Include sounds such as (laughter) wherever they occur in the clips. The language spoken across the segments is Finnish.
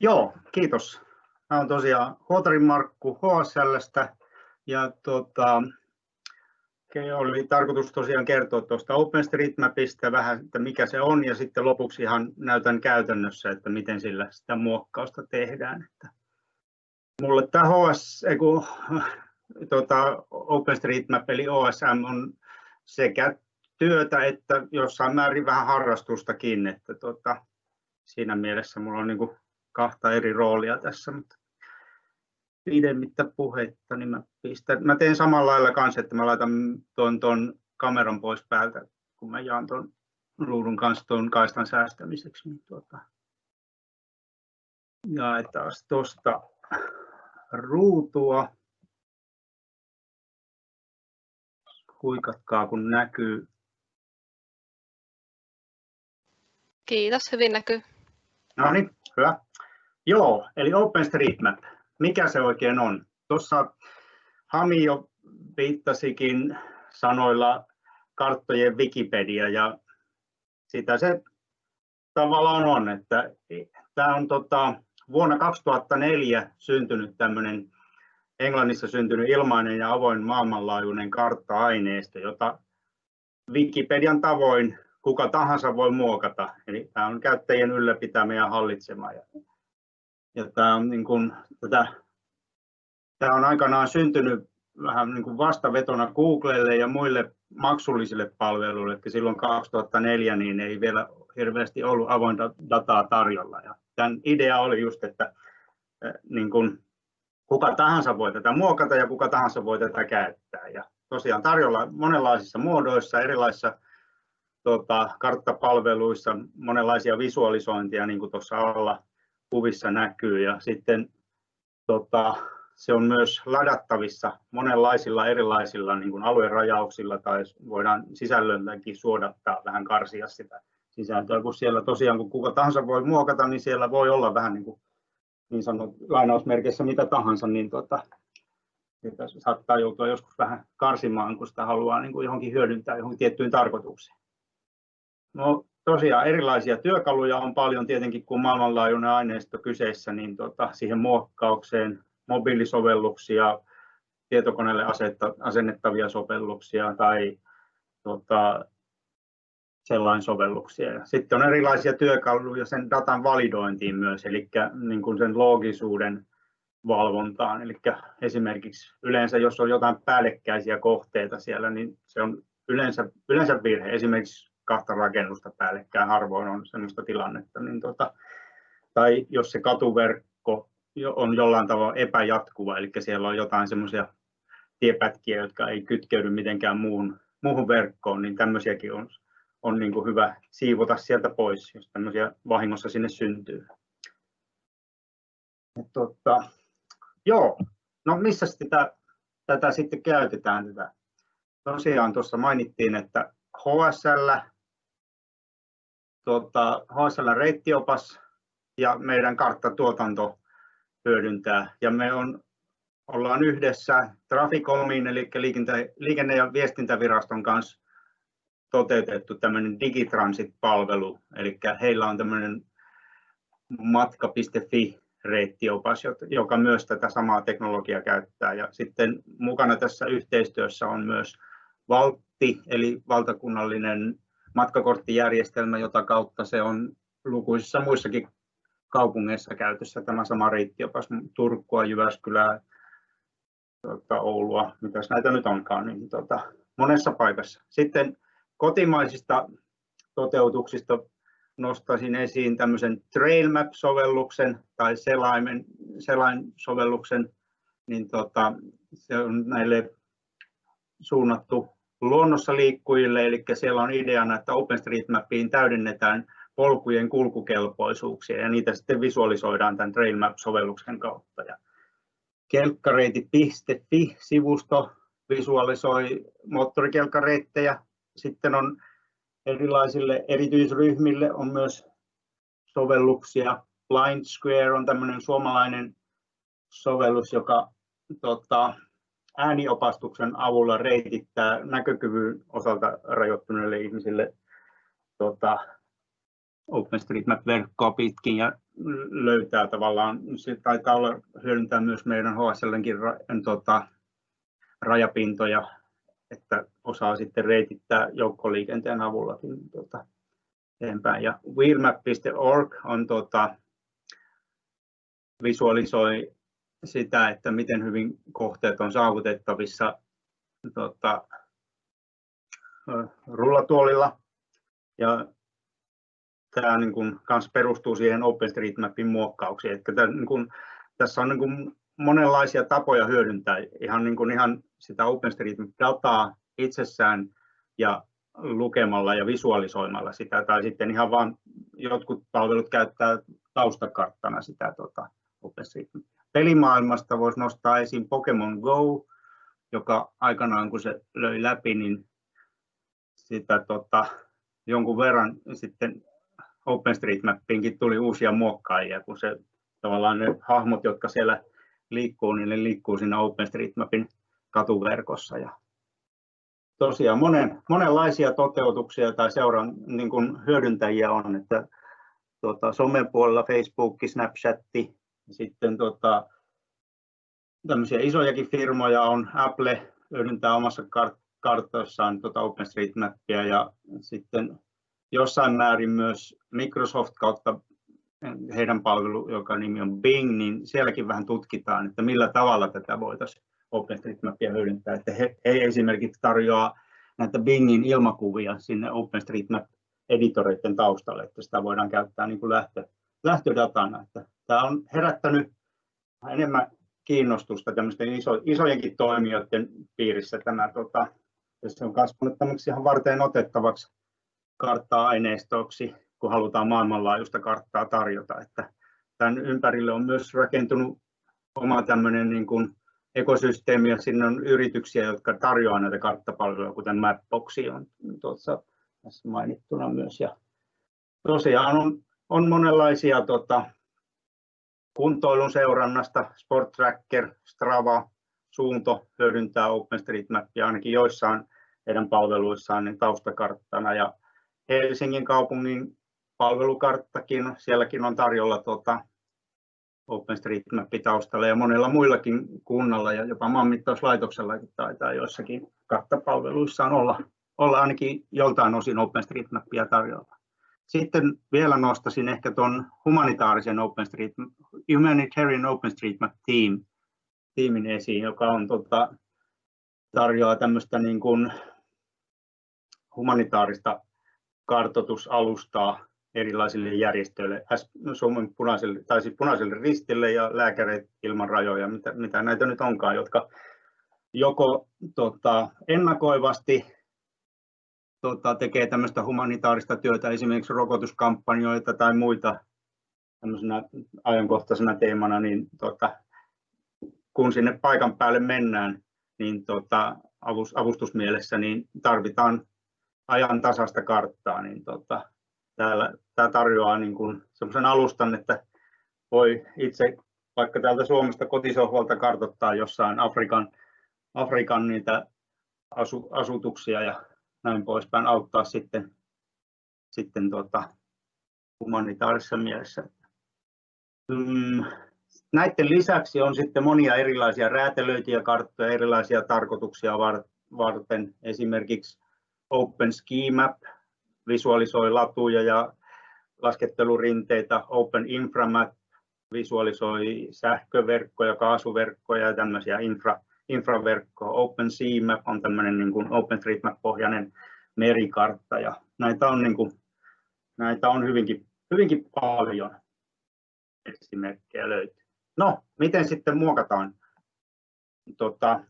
Joo, kiitos. Mä olen tosiaan Huotarin Markku HSLstä ja tota, oli tarkoitus tosiaan kertoa tuosta OpenStreetMapista vähän, että mikä se on ja sitten lopuksi ihan näytän käytännössä, että miten sillä sitä muokkausta tehdään. Että mulle tämä HS, eiku, (laughs) tota, OpenStreetMap eli OSM on sekä työtä että jossain määrin vähän harrastustakin, että tota, siinä mielessä mulla on niin kuin kahta eri roolia tässä, mutta pidemmittä puhetta, niin mä, pistän, mä teen samalla lailla kanssa, että mä laitan tuon, tuon kameran pois päältä, kun mä jaan tuon ruudun kanssa tuon kaistan säästämiseksi. Niin tuota, jaetaan tuosta ruutua. Huikatkaa, kun näkyy. Kiitos, hyvin näkyy. No niin, hyvä. Joo, eli OpenStreetMap. Mikä se oikein on? Tuossa Hami jo viittasikin sanoilla karttojen Wikipedia ja sitä se tavallaan on, että tämä on tota, vuonna 2004 syntynyt tämmöinen Englannissa syntynyt ilmainen ja avoin maailmanlaajuinen kartta-aineisto, jota Wikipedian tavoin kuka tahansa voi muokata. Eli tämä on käyttäjien ylläpitämä ja hallitsema. Ja tämä, on niin kuin, tätä, tämä on aikanaan syntynyt vähän niin kuin vastavetona Googlelle ja muille maksullisille palveluille, että silloin 2004 niin ei vielä hirveästi ollut avointa dataa tarjolla. Ja tämän idea oli just, että niin kuin, kuka tahansa voi tätä muokata ja kuka tahansa voi tätä käyttää. Ja tosiaan tarjolla monenlaisissa muodoissa, erilaisissa tota, karttapalveluissa, monenlaisia visualisointia, niin kuin tuossa alla kuvissa näkyy. Ja sitten tota, se on myös ladattavissa monenlaisilla erilaisilla niin kuin aluerajauksilla tai voidaan sisällölläkin suodattaa, vähän karsia sitä sisältöä, kun siellä tosiaan kun kuka tahansa voi muokata, niin siellä voi olla vähän niin kuin niin sanot, lainausmerkeissä mitä tahansa, niin tota, että saattaa joutua joskus vähän karsimaan, kun sitä haluaa niin kuin johonkin hyödyntää johonkin tiettyyn tarkoitukseen. No tosiaan erilaisia työkaluja on paljon tietenkin, kun maailmanlaajuinen aineisto kyseessä, niin tota, siihen muokkaukseen mobiilisovelluksia, tietokoneelle asennettavia sovelluksia tai tota, sellainen sovelluksia. Sitten on erilaisia työkaluja sen datan validointiin myös, eli niin kuin sen loogisuuden valvontaan. Eli esimerkiksi yleensä, jos on jotain päällekkäisiä kohteita siellä, niin se on yleensä, yleensä virhe. Esimerkiksi kahta rakennusta päällekkäin harvoin on sellaista tilannetta. Niin tota, tai jos se katuverkko on jollain tavalla epäjatkuva, eli siellä on jotain semmoisia tiepätkiä, jotka ei kytkeydy mitenkään muuhun, muuhun verkkoon, niin tämmöisiäkin on, on niin kuin hyvä siivota sieltä pois, jos tämmöisiä vahingossa sinne syntyy. Ja tota, joo, no missä sitä, tätä sitten käytetään? Tätä? Tosiaan tuossa mainittiin, että HSL tuota, HSL reittiopas ja meidän karttatuotanto hyödyntää. Ja me on, ollaan yhdessä Traficomin, eli liikenne- ja viestintäviraston kanssa toteutettu tämmöinen Digitransit-palvelu, eli heillä on tämmöinen matka.fi reittiopas, joka myös tätä samaa teknologiaa käyttää. Ja sitten mukana tässä yhteistyössä on myös Valtti, eli valtakunnallinen matkakorttijärjestelmä, jota kautta se on lukuisissa muissakin kaupungeissa käytössä tämä sama reittiopas Turkua, Jyväskylää, tuota, Oulua, mitä näitä nyt onkaan, niin tuota, monessa paikassa. Sitten kotimaisista toteutuksista nostaisin esiin tämmöisen TrailMap-sovelluksen tai selaimen, selain-sovelluksen, niin tota, se on näille suunnattu luonnossa liikkujille, eli siellä on ideana, että OpenStreetMapiin täydennetään polkujen kulkukelpoisuuksia ja niitä sitten visualisoidaan tämän TrailMap-sovelluksen kautta. Ja kelkkareiti.fi-sivusto visualisoi moottorikelkkareittejä. Sitten on erilaisille erityisryhmille on myös sovelluksia. Blind Square on tämmöinen suomalainen sovellus, joka tota, ääniopastuksen avulla reitittää näkökyvyn osalta rajoittuneille ihmisille tota, OpenStreetMap-verkkoa pitkin ja löytää tavallaan, se taitaa olla hyödyntää myös meidän HSLnkin ra, tota, rajapintoja, että osaa sitten reitittää joukkoliikenteen avullakin tota, eteenpäin. Ja wheelmap.org on tota, visualisoi sitä, että miten hyvin kohteet on saavutettavissa tota, rullatuolilla. Ja tämä niin kuin, kans perustuu siihen OpenStreetMapin muokkauksiin. Että tämä, niin kuin, tässä on niin kuin, monenlaisia tapoja hyödyntää ihan, niin kuin, ihan sitä OpenStreetMap-dataa itsessään ja lukemalla ja visualisoimalla sitä, tai sitten ihan vain jotkut palvelut käyttää taustakarttana sitä tota, OpenStreetMapia. Pelimaailmasta voisi nostaa esiin Pokemon Go, joka aikanaan kun se löi läpi, niin sitä tota, jonkun verran sitten OpenStreetMappiinkin tuli uusia muokkaajia, kun se tavallaan ne hahmot, jotka siellä liikkuu, niin ne liikkuu siinä OpenStreetMapin katuverkossa. Ja tosiaan monen, monenlaisia toteutuksia tai seuran niin kuin hyödyntäjiä on, että tuota, somen puolella Facebook, Snapchat, sitten tuota, tämmöisiä isojakin firmoja on, Apple hyödyntää omassa kart- kartoissaan tuota OpenStreetMapia ja sitten jossain määrin myös Microsoft kautta heidän palvelu, joka nimi on Bing, niin sielläkin vähän tutkitaan, että millä tavalla tätä voitaisiin OpenStreetMapia hyödyntää. Että he, he esimerkiksi tarjoaa näitä Bingin ilmakuvia sinne OpenStreetMap-editoreiden taustalle, että sitä voidaan käyttää niin kuin lähtö, lähtödatana. Että tämä on herättänyt enemmän kiinnostusta tämmöisten iso, isojenkin toimijoiden piirissä. Tämä, tota, se on kasvanut tämmöksi ihan varten otettavaksi kartta-aineistoksi, kun halutaan maailmanlaajuista karttaa tarjota. Että tämän ympärille on myös rakentunut oma tämmöinen niin kuin ekosysteemi ja sinne on yrityksiä, jotka tarjoavat näitä karttapalveluja, kuten Mapboxi on tuossa tässä mainittuna myös. Ja tosiaan on, on monenlaisia tota, kuntoilun seurannasta, Sport Tracker, Strava, Suunto hyödyntää OpenStreetMapia ainakin joissain heidän palveluissaan niin taustakarttana ja Helsingin kaupungin palvelukarttakin, sielläkin on tarjolla tuota OpenStreetMap taustalla ja monella muillakin kunnalla ja jopa maanmittauslaitoksellakin taitaa joissakin karttapalveluissaan olla, olla ainakin joltain osin OpenStreetMapia tarjolla. Sitten vielä nostaisin ehkä tuon humanitaarisen OpenStreetMap, Humanitarian OpenStreetMap Team, tiimin esiin, joka on tota, tarjoaa tämmöistä niin kuin humanitaarista kartoitusalustaa erilaisille järjestöille, Suomen punaiselle, tai siis punaiselle ristille ja lääkäreille ilman rajoja, mitä, mitä näitä nyt onkaan, jotka joko tota, ennakoivasti tota, tekee tämmöistä humanitaarista työtä, esimerkiksi rokotuskampanjoita tai muita tämmöisenä ajankohtaisena teemana, niin tota, kun sinne paikan päälle mennään, niin tota, avustusmielessä niin tarvitaan ajan tasasta karttaa, niin tota, täällä, tämä tarjoaa niin kuin sellaisen alustan, että voi itse vaikka täältä Suomesta kotisohvalta kartoittaa jossain Afrikan, Afrikan niitä asu, asutuksia ja näin poispäin auttaa sitten, sitten tuota, humanitaarisessa mielessä. Mm, näiden lisäksi on sitten monia erilaisia räätälöityjä karttoja, erilaisia tarkoituksia varten. Esimerkiksi Open Ski Map visualisoi latuja ja laskettelurinteitä, Open Inframap visualisoi sähköverkkoja, kaasuverkkoja ja tämmöisiä infra, infraverkkoja. Open Map on tämmöinen niin kuin OpenStreetMap-pohjainen merikartta ja näitä on, niin kuin, näitä on hyvinkin, hyvinkin paljon esimerkkejä löytyy. No, miten sitten muokataan? Tota,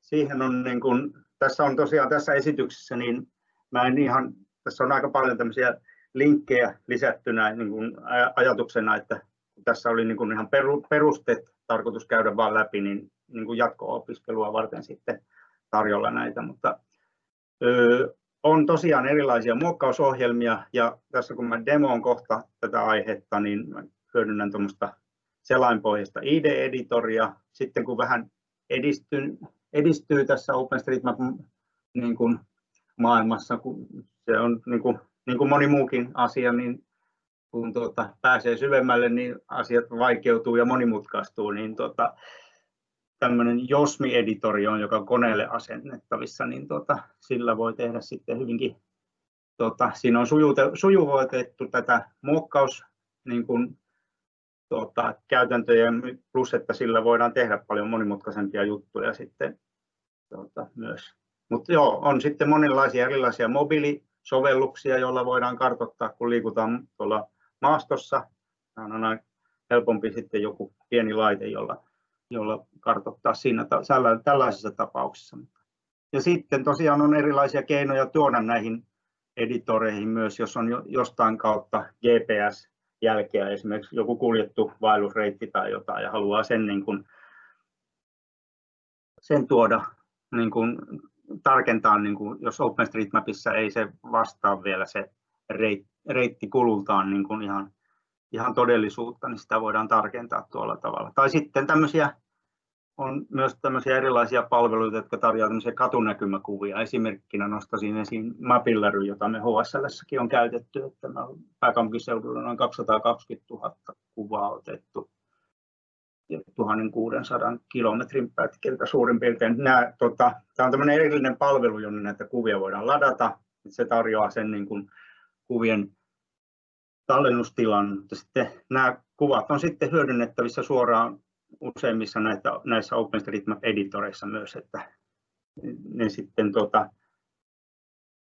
siihen on niin kuin, tässä on tosiaan tässä esityksessä, niin mä en ihan, tässä on aika paljon tämmöisiä linkkejä lisättynä niin kuin ajatuksena, että tässä oli niin kuin ihan perusteet tarkoitus käydä vaan läpi, niin, niin kuin jatko-opiskelua varten sitten tarjolla näitä, mutta on tosiaan erilaisia muokkausohjelmia ja tässä kun mä demoon kohta tätä aihetta, niin mä hyödynnän tuommoista selainpohjaista ID-editoria. Sitten kun vähän edistyy, edistyy tässä OpenStreetMap niin maailmassa, kun se on niin kuin, niin kuin moni muukin asia, niin kun tuota, pääsee syvemmälle, niin asiat vaikeutuu ja monimutkaistuu, niin tuota, tämmöinen Josmi-editori on, joka on koneelle asennettavissa, niin tuota, sillä voi tehdä sitten hyvinkin, tuota, siinä on sujuvoitettu tätä muokkaus niin kuin, tuota, käytäntöjä, plus että sillä voidaan tehdä paljon monimutkaisempia juttuja sitten tuota, myös. Mutta joo, on sitten monenlaisia erilaisia mobiilisovelluksia, joilla voidaan kartoittaa, kun liikutaan tuolla maastossa. Tämä on aina helpompi sitten joku pieni laite, jolla, jolla kartoittaa siinä tällaisissa tapauksissa. Ja sitten tosiaan on erilaisia keinoja tuoda näihin editoreihin myös, jos on jostain kautta GPS-jälkeä, esimerkiksi joku kuljettu vaellusreitti tai jotain ja haluaa sen, niin kuin, sen tuoda niin kuin, tarkentaa, niin kuin, jos OpenStreetMapissa ei se vastaa vielä se reitti kulultaan niin kuin ihan, ihan todellisuutta, niin sitä voidaan tarkentaa tuolla tavalla. Tai sitten tämmöisiä on myös tämmöisiä erilaisia palveluita, jotka tarjoavat tämmöisiä katunäkymäkuvia. Esimerkkinä nostaisin esiin Mapillary, jota me HSL on käytetty, että pääkaupunkiseudulla noin 220 000 kuvaa otettu 1600 kilometrin pätkiltä suurin piirtein. Nämä, tota, tämä on tämmöinen erillinen palvelu, jonne näitä kuvia voidaan ladata. Se tarjoaa sen niin kuin, kuvien tallennustilan, mutta sitten nämä kuvat on sitten hyödynnettävissä suoraan useimmissa näitä, näissä OpenStreetMap-editoreissa myös, että ne sitten tota,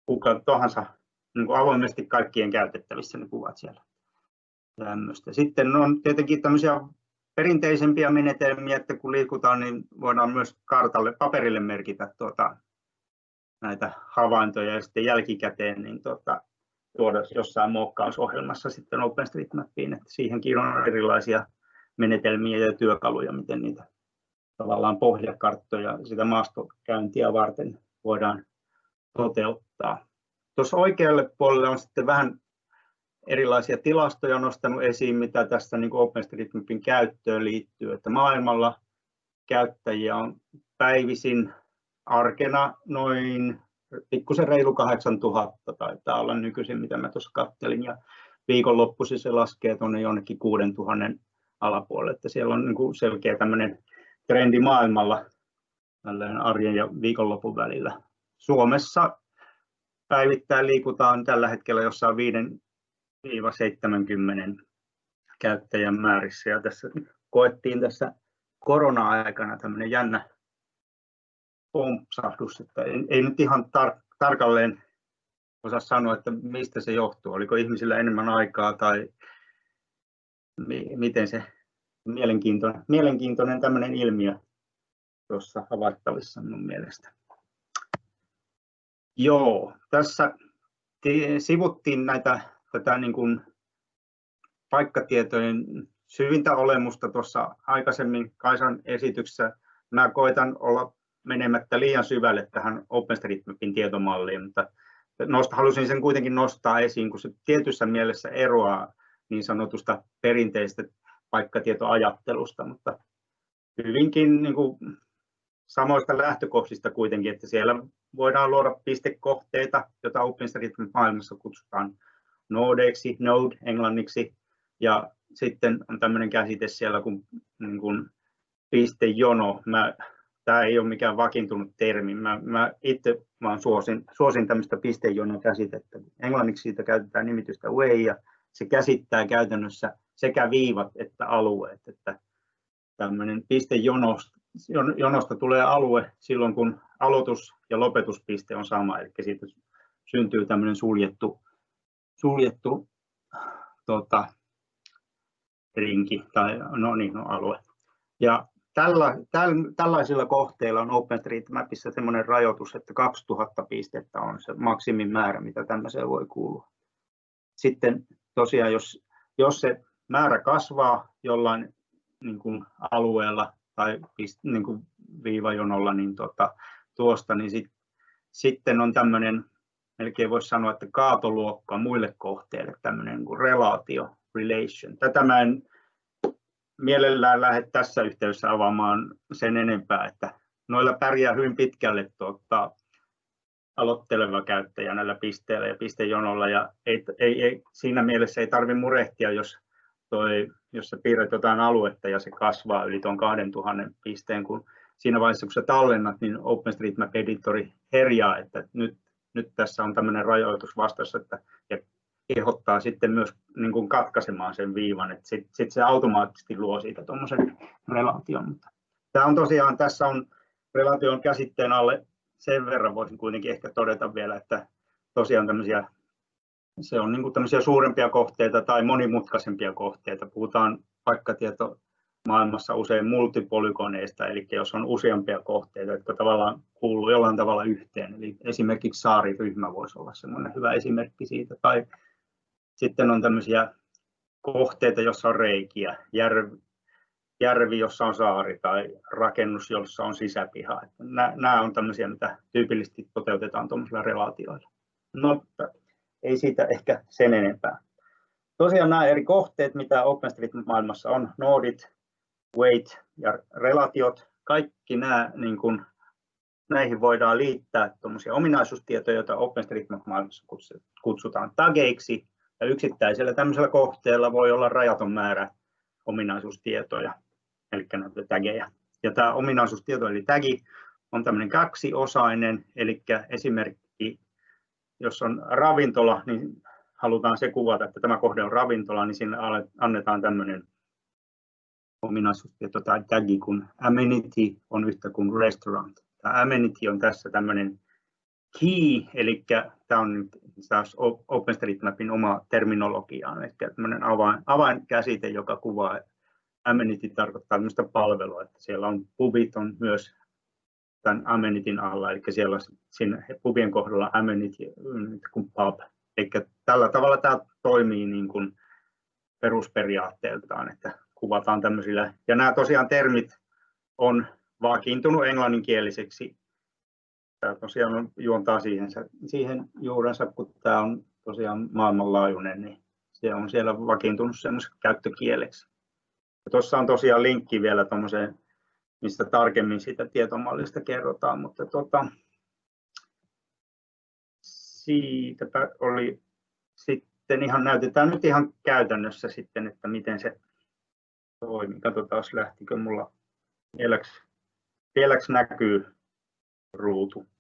kuka tahansa niin kuin avoimesti kaikkien käytettävissä ne kuvat siellä. Tämmöistä. Sitten on tietenkin tämmöisiä perinteisempiä menetelmiä, että kun liikutaan, niin voidaan myös kartalle, paperille merkitä tuota, näitä havaintoja ja sitten jälkikäteen niin tuota, tuoda jossain muokkausohjelmassa sitten OpenStreetMapiin, että siihenkin on erilaisia menetelmiä ja työkaluja, miten niitä tavallaan pohjakarttoja sitä maastokäyntiä varten voidaan toteuttaa. Tuossa oikealle puolelle on sitten vähän erilaisia tilastoja nostanut esiin, mitä tässä niin OpenStreetMapin käyttöön liittyy, että maailmalla käyttäjiä on päivisin arkena noin pikkusen reilu 8000 taitaa olla nykyisin, mitä mä tuossa kattelin, ja viikonloppuisin se laskee tuonne jonnekin 6000 alapuolelle, että siellä on niin kuin selkeä tämmöinen trendi maailmalla arjen ja viikonlopun välillä. Suomessa päivittäin liikutaan tällä hetkellä jossain 5-70 käyttäjän määrissä ja tässä koettiin tässä korona-aikana tämmöinen jännä pompsahdus, että ei, ei nyt ihan tar- tarkalleen osaa sanoa, että mistä se johtuu. Oliko ihmisillä enemmän aikaa tai mi- miten se mielenkiintoinen, mielenkiintoinen tämmöinen ilmiö tuossa havaittavissa minun mielestä. Joo, tässä sivuttiin näitä, tätä niin kuin paikkatietojen syvintä olemusta tuossa aikaisemmin Kaisan esityksessä. Mä koitan olla menemättä liian syvälle tähän OpenStreetMapin tietomalliin, mutta nosta, halusin sen kuitenkin nostaa esiin, kun se tietyssä mielessä eroaa niin sanotusta perinteistä paikkatietoajattelusta, mutta hyvinkin niin kuin samoista lähtökohdista kuitenkin, että siellä voidaan luoda pistekohteita, joita OpenStreetMap-maailmassa kutsutaan nodeiksi, node englanniksi, ja sitten on tämmöinen käsite siellä kuin, niin kuin pistejono. Mä tämä ei ole mikään vakiintunut termi. Mä, mä itse vaan suosin, suosin tämmöistä pistejonon käsitettä. Englanniksi siitä käytetään nimitystä way ja se käsittää käytännössä sekä viivat että alueet. Että tämmöinen pistejonosta jonosta tulee alue silloin, kun aloitus- ja lopetuspiste on sama, eli siitä syntyy tämmöinen suljettu, suljettu tota, rinki tai no niin, no, alue. Ja Tällä, täl, tällaisilla kohteilla on OpenStreetMapissa sellainen rajoitus, että 2000 pistettä on se maksimimäärä, mitä tämmöiseen voi kuulua. Sitten tosiaan, jos, jos se määrä kasvaa jollain niin kuin alueella tai niin kuin viivajonolla niin tota, tuosta, niin sit, sitten on tämmöinen, melkein voisi sanoa, että kaatoluokka muille kohteille, tämmöinen niin kuin relaatio, relation. Tätä mä en mielellään lähde tässä yhteydessä avaamaan sen enempää, että noilla pärjää hyvin pitkälle tuota, aloitteleva käyttäjä näillä pisteillä ja pistejonolla ja ei, ei, ei, siinä mielessä ei tarvitse murehtia, jos, toi, jos sä piirrät jotain aluetta ja se kasvaa yli tuon 2000 pisteen, kun siinä vaiheessa kun sä tallennat, niin OpenStreetMap Editori herjaa, että nyt, nyt tässä on tämmöinen rajoitus vastassa, että ja kehottaa sitten myös niin kuin katkaisemaan sen viivan, että sitten sit se automaattisesti luo siitä tuommoisen relaation. Mutta tämä on tosiaan, tässä on relaation käsitteen alle sen verran voisin kuitenkin ehkä todeta vielä, että tosiaan tämmöisiä, se on niin kuin tämmöisiä suurempia kohteita tai monimutkaisempia kohteita. Puhutaan paikkatieto maailmassa usein multipolygoneista, eli jos on useampia kohteita, jotka tavallaan kuuluu jollain tavalla yhteen. Eli esimerkiksi saariryhmä voisi olla semmoinen hyvä esimerkki siitä. Tai sitten on tämmöisiä kohteita, joissa on reikiä, järvi, järvi, jossa on saari tai rakennus, jossa on sisäpiha. Nämä on tämmöisiä, mitä tyypillisesti toteutetaan tuollaisilla relaatioilla. No, ei siitä ehkä sen enempää. Tosiaan nämä eri kohteet, mitä OpenStreetMap-maailmassa on, noodit, weight ja relatiot, kaikki nämä, niin kuin, näihin voidaan liittää ominaisuustietoja, joita OpenStreetMap-maailmassa kutsutaan tageiksi, ja yksittäisellä tämmöisellä kohteella voi olla rajaton määrä ominaisuustietoja, eli näitä tageja. Ja tämä ominaisuustieto, eli tagi, on tämmöinen kaksiosainen, eli esimerkki, jos on ravintola, niin halutaan se kuvata, että tämä kohde on ravintola, niin sinne annetaan tämmöinen ominaisuustieto tai tagi, kun amenity on yhtä kuin restaurant. Tämä amenity on tässä tämmöinen key, eli tämä on taas OpenStreetMapin oma terminologia, eli tämmöinen avain, avainkäsite, joka kuvaa amenity tarkoittaa tämmöistä palvelua, että siellä on pubit on myös tämän amenityn alla, eli siellä siinä pubien kohdalla amenity kuin pub. Eli tällä tavalla tämä toimii niin kuin perusperiaatteeltaan, että kuvataan tämmöisillä, ja nämä tosiaan termit on vakiintunut englanninkieliseksi. Tämä tosiaan juontaa siihen, siihen juurensa, kun tämä on tosiaan maailmanlaajuinen, niin se on siellä vakiintunut semmoiseksi käyttökieleksi. Ja tuossa on tosiaan linkki vielä tuommoiseen, mistä tarkemmin siitä tietomallista kerrotaan, mutta tota, siitäpä oli sitten ihan, näytetään nyt ihan käytännössä sitten, että miten se toimii. Katsotaan, lähtikö mulla vieläks, vieläks näkyy ruutu.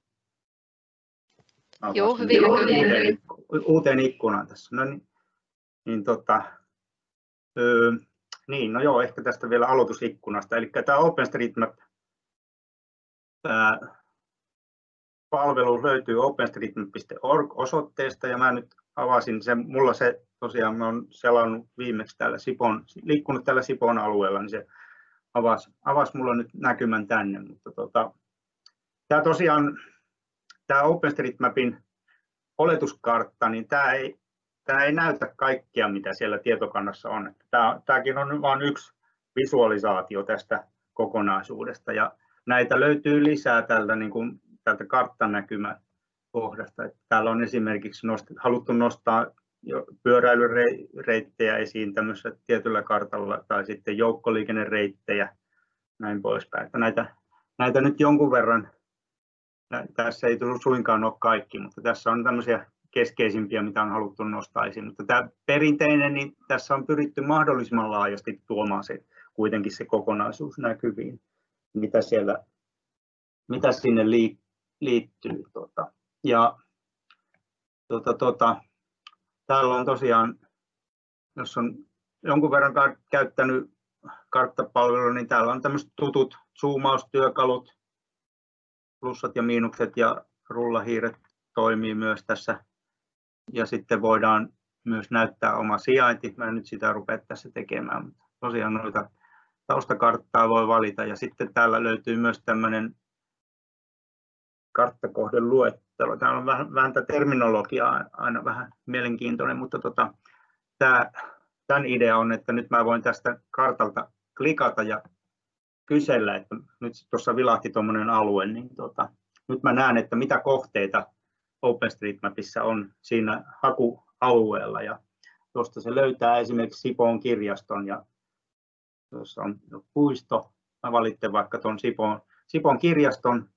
Joo, hyvin. Uuteen, uuteen ikkunaan tässä. No niin, niin tota, öö, niin, no joo, ehkä tästä vielä aloitusikkunasta. Eli tämä OpenStreetMap palvelu löytyy openstreetmap.org osoitteesta ja mä nyt avasin sen, mulla se tosiaan, mä olen selannut viimeksi täällä Sipon, liikkunut täällä Sipon alueella, niin se avasi, avasi mulla nyt näkymän tänne, mutta tota, tämä tosiaan, tämä OpenStreetMapin oletuskartta, niin tämä ei, tämä ei näytä kaikkea, mitä siellä tietokannassa on. Tämä, tämäkin on vain yksi visualisaatio tästä kokonaisuudesta ja näitä löytyy lisää tältä, niin kuin, tältä karttanäkymä kohdasta. Täällä on esimerkiksi nost, haluttu nostaa pyöräilyreittejä esiin tämmöisellä tietyllä kartalla tai sitten joukkoliikennereittejä näin poispäin. Että näitä, näitä nyt jonkun verran, tässä ei tullut suinkaan ole kaikki, mutta tässä on tämmöisiä keskeisimpiä, mitä on haluttu nostaa esiin. Mutta tämä perinteinen, niin tässä on pyritty mahdollisimman laajasti tuomaan se, kuitenkin se kokonaisuus näkyviin, mitä, siellä, mitä sinne liittyy. Tota. Ja tota, tota, täällä on tosiaan, jos on jonkun verran käyttänyt karttapalvelua, niin täällä on tämmöiset tutut zoomaustyökalut, plussat ja miinukset ja rullahiiret toimii myös tässä. Ja sitten voidaan myös näyttää oma sijainti. Mä en nyt sitä rupea tässä tekemään, mutta tosiaan noita taustakarttaa voi valita. Ja sitten täällä löytyy myös tämmöinen karttakohden luettelo. Täällä on vähän, vähän tämä terminologia aina vähän mielenkiintoinen, mutta tota, tämä, tämän idea on, että nyt mä voin tästä kartalta klikata ja kysellä, että nyt tuossa vilahti tuommoinen alue, niin tota, nyt mä näen, että mitä kohteita OpenStreetMapissa on siinä hakualueella ja tuosta se löytää esimerkiksi Sipoon kirjaston ja tuossa on puisto. Mä valitsen vaikka tuon Sipoon, Sipoon kirjaston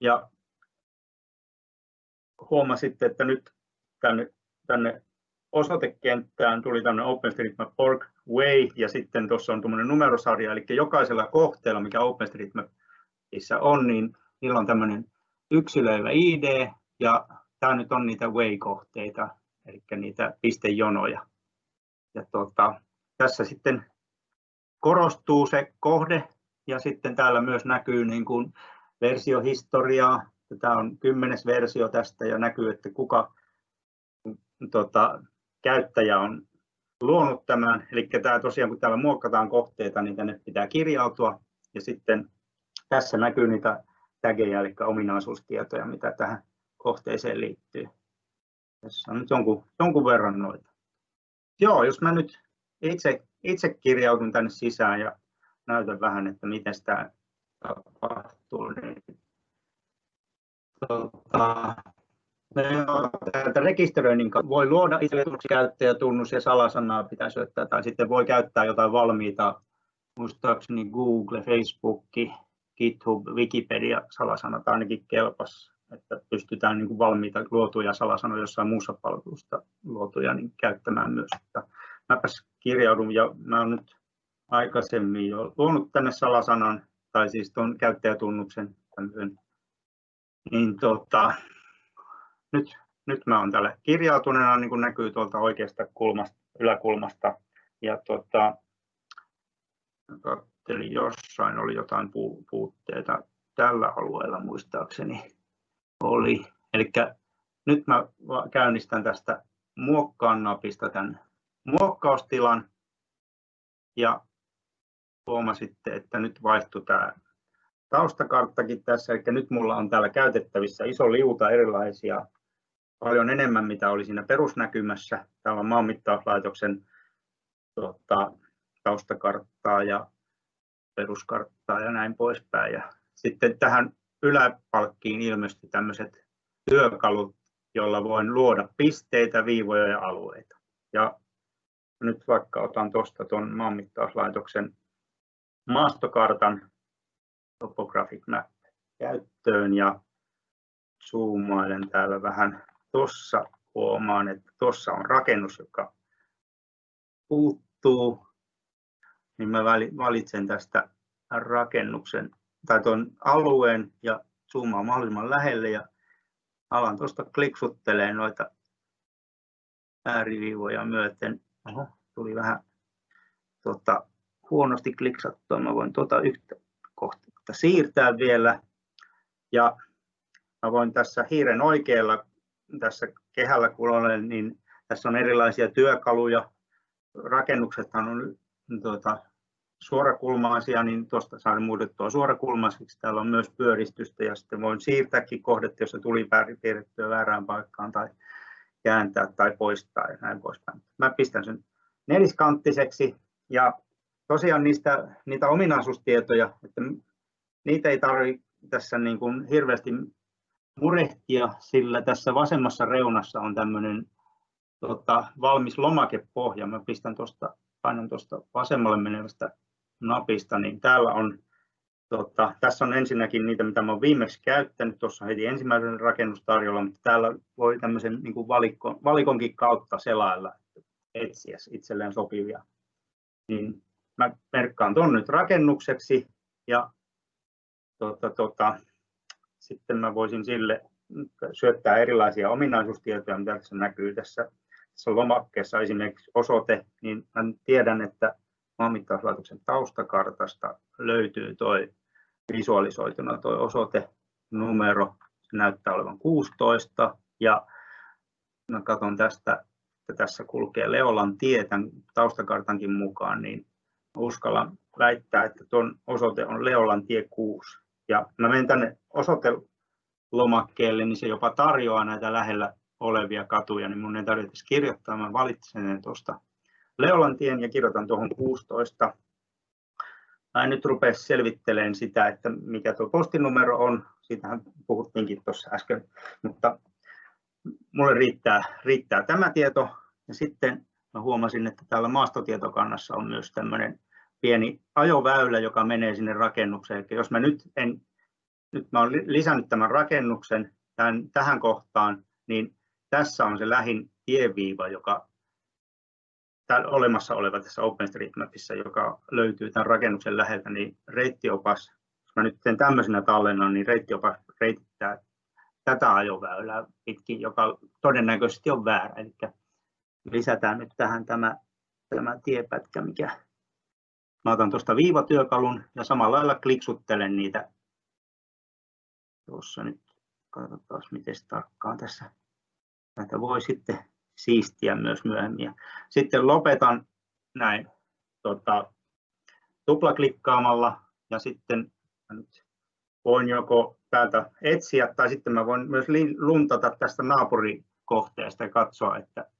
ja huomasitte, että nyt tänne, tänne osoitekenttään tuli tämmöinen OpenStreetMap.org Way ja sitten tuossa on tuommoinen numerosarja, eli jokaisella kohteella, mikä OpenStreetMapissa on, niin niillä on tämmöinen yksilöivä ID ja tämä nyt on niitä Way-kohteita, eli niitä pistejonoja. Ja tuota, tässä sitten korostuu se kohde ja sitten täällä myös näkyy niin kuin versiohistoriaa. Tämä on kymmenes versio tästä ja näkyy, että kuka tota, käyttäjä on luonut tämän. Eli tämä tosiaan, kun täällä muokkataan kohteita, niin tänne pitää kirjautua. Ja sitten tässä näkyy niitä tageja, eli ominaisuustietoja, mitä tähän kohteeseen liittyy. Tässä on nyt jonkun, jonkun verran noita. Joo, jos mä nyt itse, itse kirjautun tänne sisään ja näytän vähän, että miten tämä tapahtuu, niin tota, täältä rekisteröinnin voi luoda itselle käyttäjätunnus ja salasanaa pitää syöttää, tai sitten voi käyttää jotain valmiita, muistaakseni Google, Facebook, GitHub, Wikipedia salasanat ainakin kelpas, että pystytään niin kuin valmiita luotuja salasanoja jossain muussa palvelusta luotuja niin käyttämään myös. Että mäpäs kirjaudun ja mä olen nyt aikaisemmin jo luonut tänne salasanan, tai siis tuon käyttäjätunnuksen tämmöisen, niin tota, nyt, nyt mä olen täällä kirjautuneena, niin kuin näkyy tuolta oikeasta kulmasta, yläkulmasta. Ja tota, katselin jossain, oli jotain puutteita tällä alueella muistaakseni oli. Eli nyt mä käynnistän tästä muokkaan napista tämän muokkaustilan ja huomasitte, että nyt vaihtui tämä taustakarttakin tässä, eli nyt mulla on täällä käytettävissä iso liuta erilaisia paljon enemmän, mitä oli siinä perusnäkymässä. Täällä on maanmittauslaitoksen tota, taustakarttaa ja peruskarttaa ja näin poispäin. Ja sitten tähän yläpalkkiin ilmestyi tämmöiset työkalut, joilla voin luoda pisteitä, viivoja ja alueita. Ja nyt vaikka otan tuosta tuon maanmittauslaitoksen maastokartan Topographic Map käyttöön ja zoomailen täällä vähän tuossa huomaan, että tuossa on rakennus, joka puuttuu, niin mä valitsen tästä rakennuksen tai tuon alueen ja zoomaan mahdollisimman lähelle ja alan tuosta kliksuttelee noita ääriviivoja myöten. Oho, tuli vähän tota, huonosti kliksattua. Mä voin tuota yhtä kohtaa siirtää vielä. Ja mä voin tässä hiiren oikealla tässä kehällä kun olen, niin tässä on erilaisia työkaluja. Rakennukset on tuota, suorakulmaisia, niin tuosta saan muutettua suorakulmaisiksi. Täällä on myös pyöristystä ja sitten voin siirtääkin kohdetta, jos tuli piirrettyä väärään paikkaan tai kääntää tai poistaa ja näin poispäin. Mä pistän sen neliskanttiseksi ja tosiaan niistä, niitä ominaisuustietoja, että niitä ei tarvitse tässä niin kuin hirveästi murehtia, sillä tässä vasemmassa reunassa on tämmöinen tota, valmis lomakepohja. Mä pistän tuosta, painan tuosta vasemmalle menevästä napista, niin täällä on, tota, tässä on ensinnäkin niitä, mitä mä olen viimeksi käyttänyt, tuossa heti ensimmäisen rakennustarjolla, mutta täällä voi tämmöisen niin kuin valikon, valikonkin kautta selailla, etsiä itselleen sopivia. Niin mä merkkaan tuon nyt rakennukseksi ja tota, tota, sitten mä voisin sille syöttää erilaisia ominaisuustietoja, mitä tässä näkyy tässä, tässä lomakkeessa. Esimerkiksi osoite, niin mä tiedän, että maanmittauslaitoksen taustakartasta löytyy tuo visualisoituna tuo osoite numero, se näyttää olevan 16 ja mä katson tästä, että tässä kulkee Leolan tie tämän taustakartankin mukaan, niin uskallan väittää, että tuon osoite on Leolan tie 6 ja mä menen tänne osoitelomakkeelle, niin se jopa tarjoaa näitä lähellä olevia katuja, niin mun ei tarvitse kirjoittaa, mä valitsen ne tuosta Leolantien ja kirjoitan tuohon 16. Mä en nyt rupea selvittelemään sitä, että mikä tuo postinumero on, siitähän puhuttiinkin tuossa äsken, mutta mulle riittää, riittää tämä tieto. Ja sitten mä huomasin, että täällä maastotietokannassa on myös tämmöinen pieni ajoväylä, joka menee sinne rakennukseen. Eli jos mä nyt en, nyt mä olen lisännyt tämän rakennuksen tämän, tähän kohtaan, niin tässä on se lähin tieviiva, joka täällä olemassa oleva tässä OpenStreetMapissa, joka löytyy tämän rakennuksen läheltä, niin reittiopas, jos mä nyt teen tämmöisenä tallennan, niin reittiopas reitittää tätä ajoväylää pitkin, joka todennäköisesti on väärä. Eli lisätään nyt tähän tämä, tämä tiepätkä, mikä mä otan tuosta viivatyökalun ja samalla lailla kliksuttelen niitä. Tuossa nyt katsotaan, miten tarkkaan tässä näitä voi sitten siistiä myös myöhemmin. Sitten lopetan näin tota, tuplaklikkaamalla ja sitten nyt voin joko täältä etsiä tai sitten mä voin myös luntata tästä naapurikohteesta ja katsoa, että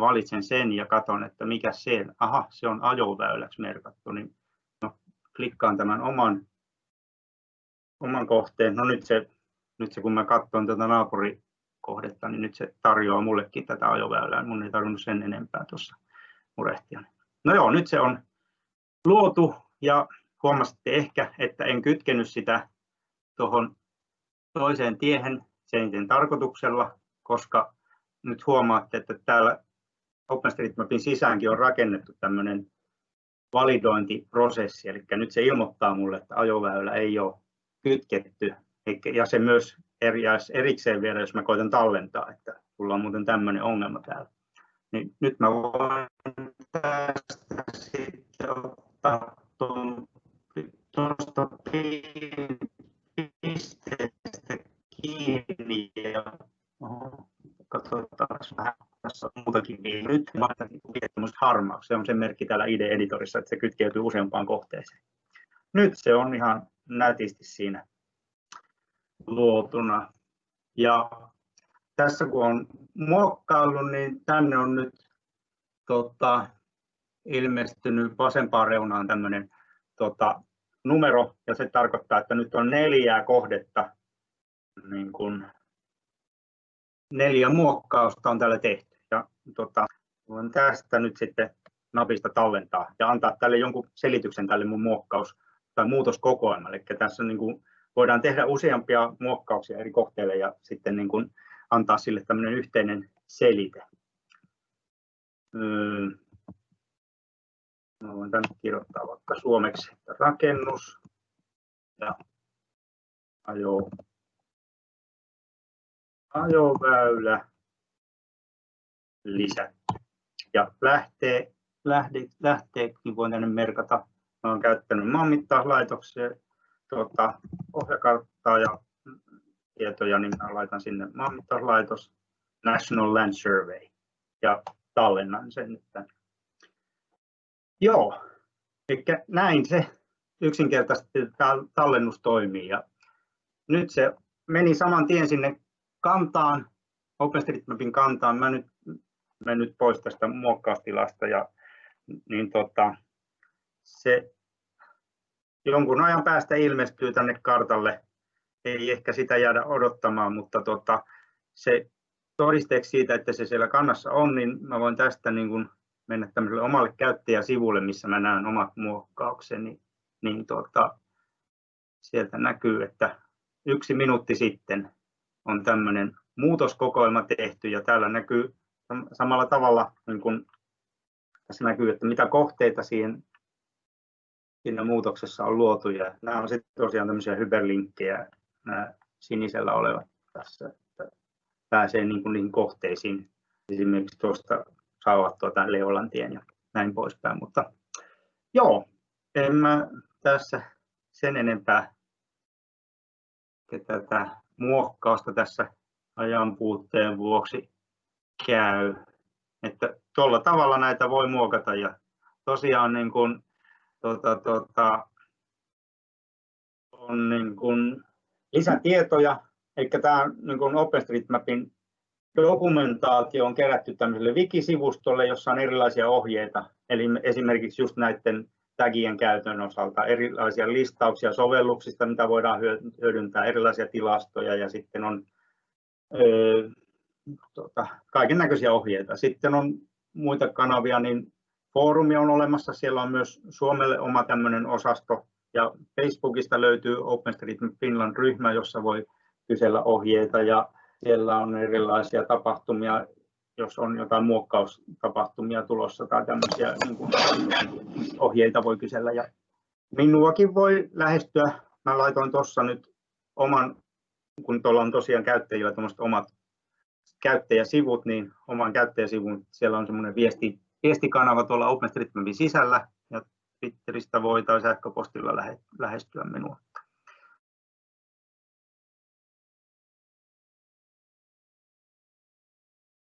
valitsen sen ja katson, että mikä se Aha, se on ajoväyläksi merkattu, niin no, klikkaan tämän oman, oman kohteen. No nyt se, nyt se kun mä katson tätä naapurikohdetta, niin nyt se tarjoaa mullekin tätä ajoväylää. Mun ei tarvinnut sen enempää tuossa murehtia. No joo, nyt se on luotu ja huomasitte ehkä, että en kytkenyt sitä tuohon toiseen tiehen sen tarkoituksella, koska nyt huomaatte, että täällä OpenStreetMapin sisäänkin on rakennettu tämmöinen validointiprosessi, eli nyt se ilmoittaa mulle, että ajoväylä ei ole kytketty, ja se myös erikseen vielä, jos mä koitan tallentaa, että mulla on muuten tämmöinen ongelma täällä. Niin nyt mä voin tästä sitten ottaa tuosta pisteestä kiinni ja katsotaan vähän on muutakin niin nyt harmaus. Se on sen merkki täällä IDE-editorissa, että se kytkeytyy useampaan kohteeseen. Nyt se on ihan nätisti siinä luotuna. Ja tässä kun on muokkaillut, niin tänne on nyt tota, ilmestynyt vasempaan reunaan tämmöinen tota, numero, ja se tarkoittaa, että nyt on neljää kohdetta, niin kuin neljä muokkausta on täällä tehty tota, voin tästä nyt sitten napista tallentaa ja antaa tälle jonkun selityksen tälle mun muokkaus- tai muutoskokoelmalle. Eli tässä niin kuin voidaan tehdä useampia muokkauksia eri kohteille ja sitten niin kuin antaa sille tämmöinen yhteinen selite. Öö, voin tänne kirjoittaa vaikka suomeksi että rakennus ja ajo, ajoväylä lisätty. Ja lähtee, lähde, lähteekin voin tänne merkata. Olen käyttänyt maanmittauslaitoksia, tuota, ohjakarttaa ja tietoja, niin mä laitan sinne maanmittauslaitos, National Land Survey ja tallennan sen nyt tänne. Joo, eli näin se yksinkertaisesti tallennus toimii. Ja nyt se meni saman tien sinne kantaan, OpenStreetMapin kantaan. Mä nyt mennyt pois tästä muokkaustilasta ja niin tota, se jonkun ajan päästä ilmestyy tänne kartalle. Ei ehkä sitä jäädä odottamaan, mutta tota, se todisteeksi siitä, että se siellä kannassa on, niin mä voin tästä niin kuin mennä tämmöiselle omalle käyttäjäsivulle, missä mä näen omat muokkaukseni, niin tota, sieltä näkyy, että yksi minuutti sitten on tämmöinen muutoskokoelma tehty ja täällä näkyy samalla tavalla niin kuin tässä näkyy, että mitä kohteita siihen, siinä muutoksessa on luotu. Ja nämä on sitten tosiaan tämmöisiä hyperlinkkejä, nämä sinisellä olevat tässä, että pääsee niin kuin niihin kohteisiin. Esimerkiksi tuosta saavat tuota Leolantien ja näin poispäin. Mutta joo, en mä tässä sen enempää tätä muokkausta tässä ajan puutteen vuoksi käy. Että tuolla tavalla näitä voi muokata ja tosiaan niin kuin, tota, tota, on niin kuin lisätietoja, eli tämä niin kuin OpenStreetMapin dokumentaatio on kerätty tämmöiselle wikisivustolle, jossa on erilaisia ohjeita, eli esimerkiksi just näiden tagien käytön osalta erilaisia listauksia sovelluksista, mitä voidaan hyödyntää, erilaisia tilastoja ja sitten on tuota, kaiken näköisiä ohjeita. Sitten on muita kanavia, niin foorumi on olemassa, siellä on myös Suomelle oma tämmöinen osasto, ja Facebookista löytyy OpenStreetMap Finland-ryhmä, jossa voi kysellä ohjeita, ja Siellä on erilaisia tapahtumia, jos on jotain muokkaustapahtumia tulossa tai tämmöisiä niin kuin, ohjeita voi kysellä. Ja minuakin voi lähestyä. Mä laitoin tuossa nyt oman, kun tuolla on tosiaan käyttäjillä omat käyttäjäsivut, niin oman käyttäjäsivun, siellä on semmoinen viesti, viestikanava tuolla OpenStreetMapin sisällä, ja Twitteristä voi tai sähköpostilla lähestyä minua.